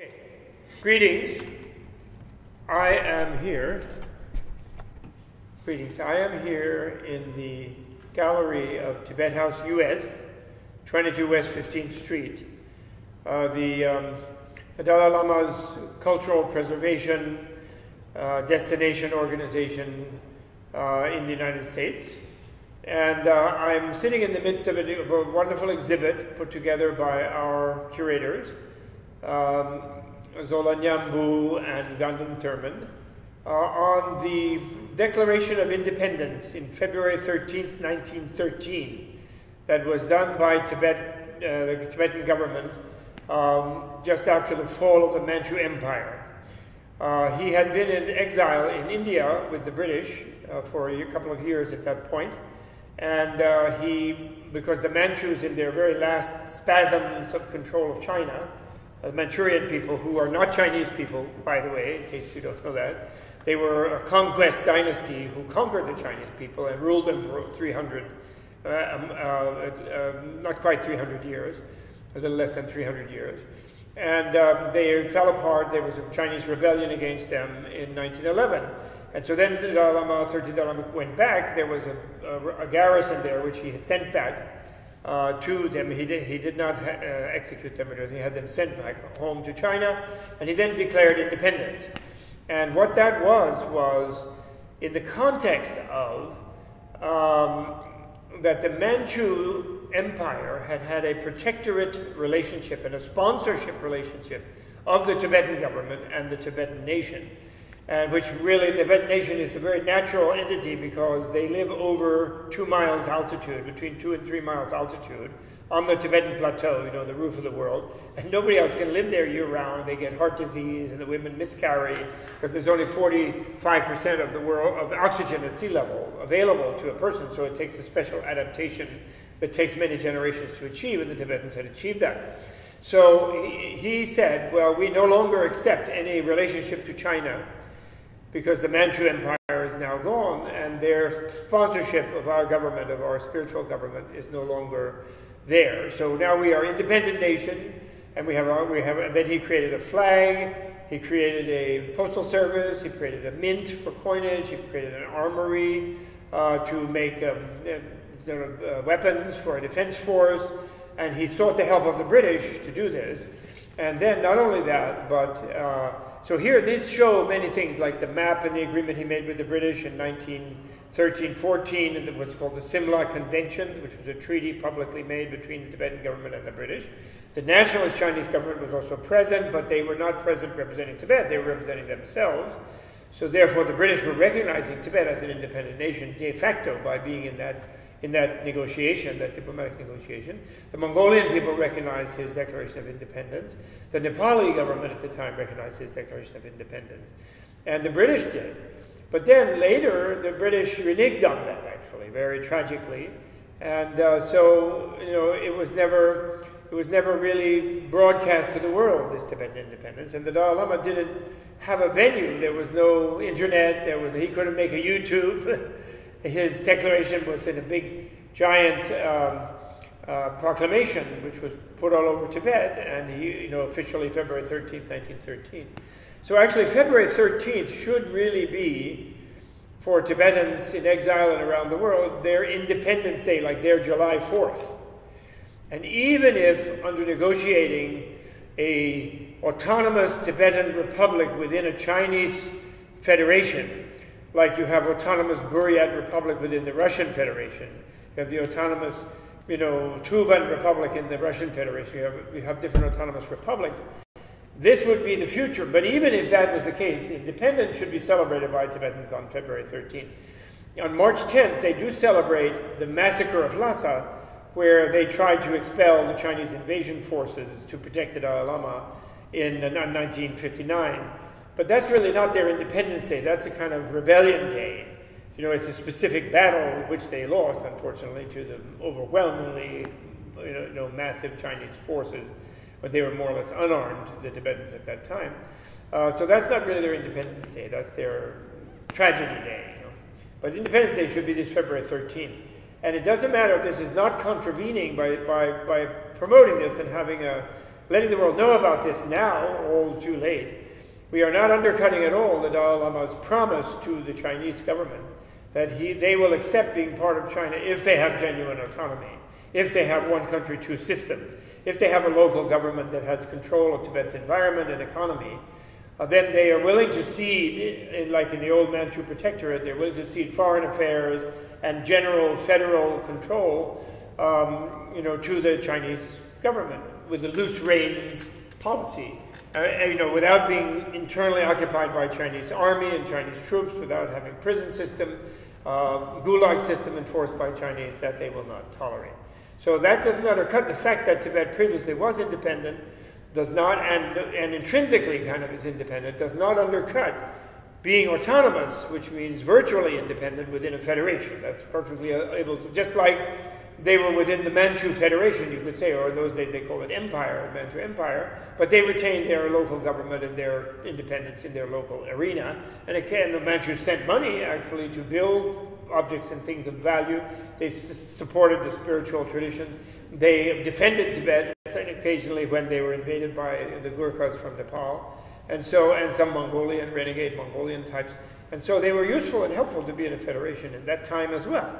Okay. Greetings. I am here. Greetings. I am here in the gallery of Tibet House US, 22 West 15th Street. Uh, the, um, the Dalai Lama's cultural preservation uh, destination organization uh, in the United States. And uh, I'm sitting in the midst of a, of a, wonderful exhibit put together by our curators, um, Zola Nyambu and Ganden Thurman, uh, on the Declaration of Independence in February 13, 1913, that was done by Tibet, uh, the Tibetan government um, just after the fall of the Manchu Empire. Uh, he had been in exile in India with the British uh, for a couple of years at that point, and uh, he, because the Manchus, in their very last spasms of control of China, the Manchurian people, who are not Chinese people, by the way, in case you don't know that, they were a conquest dynasty who conquered the Chinese people and ruled them for 300, uh, um, uh, uh, not quite 300 years, a little less than 300 years. And um, they fell apart. There was a Chinese rebellion against them in 1911. And so then the Dalai Lama, 13th Dalai Lama, went back. There was a, a, a garrison there which he had sent back uh, to them. He did, he did not ha- uh, execute them, he had them sent back home to China. And he then declared independence. And what that was, was in the context of um, that the Manchu Empire had had a protectorate relationship and a sponsorship relationship of the Tibetan government and the Tibetan nation and which really the Tibetan nation is a very natural entity because they live over two miles altitude, between two and three miles altitude, on the Tibetan plateau, you know, the roof of the world, and nobody else can live there year round. They get heart disease, and the women miscarry because there's only 45% of the world of the oxygen at sea level available to a person. So it takes a special adaptation that takes many generations to achieve, and the Tibetans had achieved that. So he, he said, well, we no longer accept any relationship to China because the Manchu Empire is now gone, and their sponsorship of our government, of our spiritual government, is no longer there. So now we are independent nation, and we have our, we have. And then he created a flag. He created a postal service. He created a mint for coinage. He created an armory uh, to make um, uh, uh, weapons for a defense force, and he sought the help of the British to do this. And then not only that, but uh, so here these show many things like the map and the agreement he made with the British in 1913 14, and what's called the Simla Convention, which was a treaty publicly made between the Tibetan government and the British. The nationalist Chinese government was also present, but they were not present representing Tibet, they were representing themselves. So therefore, the British were recognizing Tibet as an independent nation de facto by being in that in that negotiation, that diplomatic negotiation. The Mongolian people recognized his declaration of independence. The Nepali government at the time recognized his declaration of independence. And the British did. But then later, the British reneged on that, actually, very tragically. And uh, so, you know, it was never. It was never really broadcast to the world, this Tibetan independence. And the Dalai Lama didn't have a venue. There was no internet. There was, he couldn't make a YouTube. his declaration was in a big, giant um, uh, proclamation, which was put all over Tibet, and he, you know, officially February 13th, 1913. So actually, February 13th should really be for Tibetans in exile and around the world their Independence Day, like their July 4th. And even if under negotiating a autonomous Tibetan republic within a Chinese federation, like you have autonomous Buryat Republic within the Russian Federation. You have the autonomous, you know, Tuvan Republic in the Russian Federation. You have, you have different autonomous republics. This would be the future. But even if that was the case, independence should be celebrated by Tibetans on February 13th. On March 10th, they do celebrate the massacre of Lhasa, where they tried to expel the Chinese invasion forces to protect the Dalai Lama in uh, 1959. But that's really not their Independence Day. That's a kind of rebellion day. You know, it's a specific battle which they lost, unfortunately, to the overwhelmingly you know, massive Chinese forces, but they were more or less unarmed, the Tibetans at that time. Uh, so that's not really their Independence Day. That's their tragedy day. You know? But Independence Day should be this February 13th. And it doesn't matter if this is not contravening by, by, by promoting this and having a letting the world know about this now, all too late. We are not undercutting at all the Dalai Lama's promise to the Chinese government that he, they will accept being part of China if they have genuine autonomy, if they have one country, two systems, if they have a local government that has control of Tibet's environment and economy, uh, then they are willing to cede, in, like in the old Manchu Protectorate, they're willing to cede foreign affairs and general federal control, um, you know, to the Chinese government with a loose reins policy. Uh, you know, without being internally occupied by Chinese army and Chinese troops, without having prison system, uh, gulag system enforced by Chinese, that they will not tolerate. So that doesn't undercut the fact that Tibet previously was independent, does not, and, and intrinsically kind of is independent, does not undercut being autonomous, which means virtually independent within a federation. That's perfectly able to, just like they were within the Manchu Federation, you could say, or in those days they called it Empire, Manchu Empire, but they retained their local government and their independence in their local arena. And again, the Manchus sent money actually to build objects and things of value. They supported the spiritual traditions. They defended Tibet occasionally when they were invaded by the Gurkhas from Nepal, and so and some Mongolian renegade Mongolian types. And so they were useful and helpful to be in a federation in that time as well.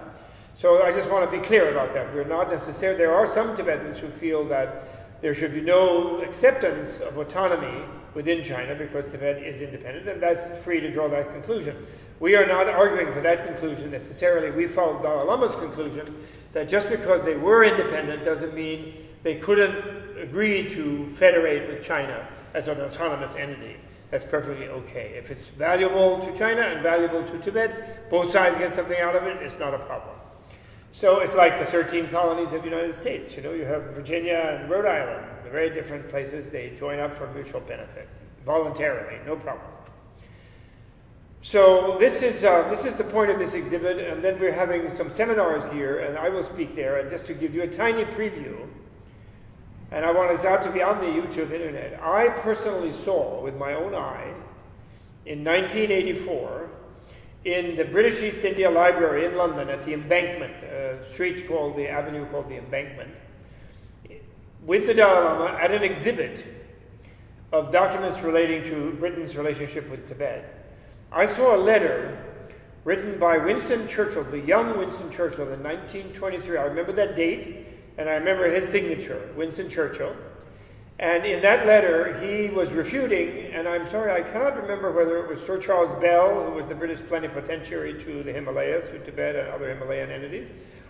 So I just want to be clear about that. We're not necessarily, there are some Tibetans who feel that there should be no acceptance of autonomy within China because Tibet is independent, and that's free to draw that conclusion. We are not arguing for that conclusion necessarily. We follow Dalai Lama's conclusion that just because they were independent doesn't mean they couldn't agree to federate with China as an autonomous entity. That's perfectly okay. If it's valuable to China and valuable to Tibet, both sides get something out of it, it's not a problem. So it's like the 13 colonies of the United States. You know, you have Virginia and Rhode Island, very different places. They join up for mutual benefit, voluntarily, no problem. So this is uh, this is the point of this exhibit, and then we're having some seminars here, and I will speak there. And just to give you a tiny preview, and I want this out to be on the YouTube internet. I personally saw with my own eye in 1984 in the British East India Library in London at the Embankment, a street called the avenue called the Embankment, with the Dalai Lama at an exhibit of documents relating to Britain's relationship with Tibet. I saw a letter written by Winston Churchill, the young Winston Churchill, in 1923. I remember that date, and I remember his signature, Winston Churchill. And in that letter, he was refuting, and I'm sorry, I cannot remember whether it was Sir Charles Bell, who was the British plenipotentiary to the Himalayas, to Tibet and other Himalayan entities,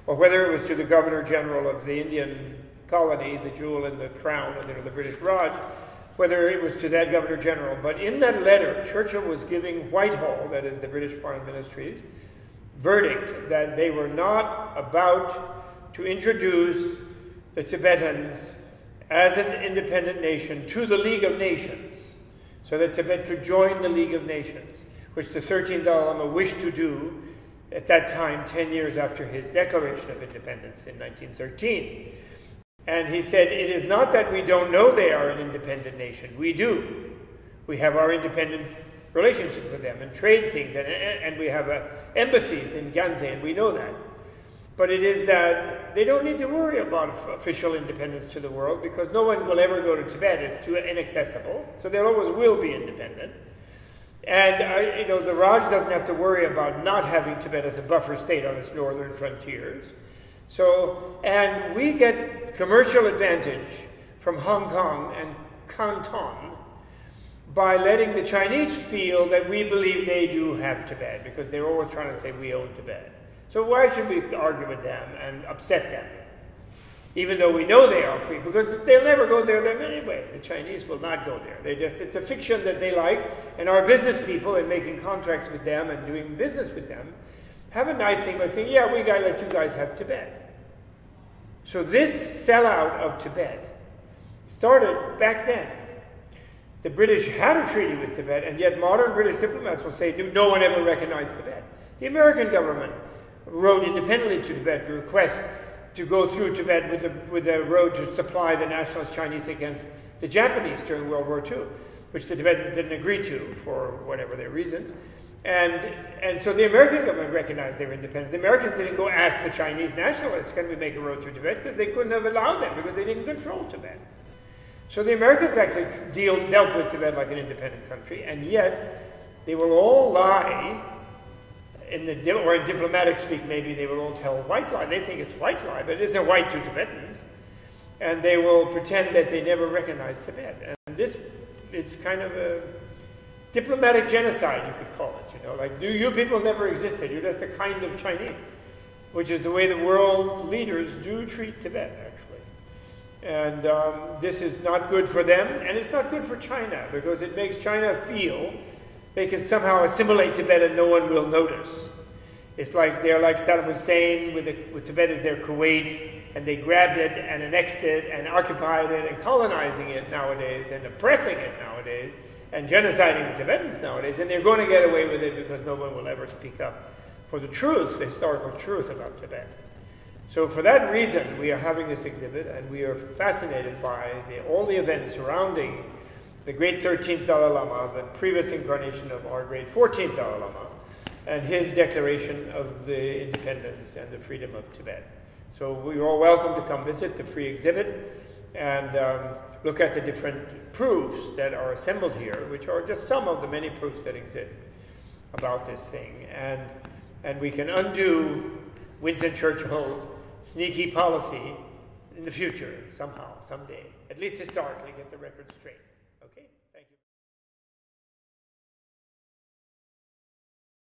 or whether it was to the Governor General of the Indian colony, the jewel in the crown, know, the British Raj, whether it was to that Governor General. But in that letter, Churchill was giving Whitehall, that is the British Foreign Ministry's, verdict that they were not about to introduce the Tibetans as an independent nation to the League of Nations, so that Tibet could join the League of Nations, which the 13th Dalai Lama wished to do at that time, 10 years after his declaration of independence in 1913. And he said, It is not that we don't know they are an independent nation. We do. We have our independent relationship with them and trade things, and, and we have uh, embassies in Gyantse, and we know that. But it is that they don't need to worry about official independence to the world because no one will ever go to Tibet. It's too inaccessible. So there always will be independent. And, uh, you know, the Raj doesn't have to worry about not having Tibet as a buffer state on its northern frontiers. So, and we get commercial advantage from Hong Kong and Canton by letting the Chinese feel that we believe they do have Tibet because they're always trying to say we own Tibet. So why should we argue with them and upset them? Even though we know they are free, because they'll never go there them anyway. The Chinese will not go there. They just it's a fiction that they like, and our business people in making contracts with them and doing business with them have a nice thing by saying, yeah, we gotta let you guys have Tibet. So this sellout of Tibet started back then. The British had a treaty with Tibet, and yet modern British diplomats will say no one ever recognized Tibet. The American government wrote independently to Tibet to request to go through Tibet with a, with a road to supply the nationalist Chinese against the Japanese during World War II, which the Tibetans didn't agree to for whatever their reasons. And, and so the American government recognized they were independent. The Americans didn't go ask the Chinese nationalists, can we make a road through Tibet? Because they couldn't have allowed them because they didn't control Tibet. So the Americans actually deal, dealt with Tibet like an independent country, and yet they will all lie in the or in diplomatic speak, maybe they will all tell white lie. They think it's white lie, but it isn't white to Tibetans, and they will pretend that they never recognized Tibet. And this is kind of a diplomatic genocide, you could call it. You know, like you people never existed. You're just a kind of Chinese, which is the way the world leaders do treat Tibet, actually. And um, this is not good for them, and it's not good for China because it makes China feel they can somehow assimilate Tibet and no one will notice. It's like they're like Saddam Hussein with, the, with Tibet as their Kuwait, and they grabbed it and annexed it and occupied it and colonizing it nowadays and oppressing it nowadays and genociding the Tibetans nowadays, and they're going to get away with it because no one will ever speak up for the truth, the historical truth about Tibet. So for that reason, we are having this exhibit, and we are fascinated by the, all the events surrounding the great 13th Dalai Lama, the previous incarnation of our great 14th Dalai Lama, and his declaration of the independence and the freedom of Tibet. So we're all welcome to come visit the free exhibit and um, look at the different proofs that are assembled here, which are just some of the many proofs that exist about this thing. And, and we can undo Winston Churchill's sneaky policy in the future, somehow, someday. At least historically, get the record straight. Okay?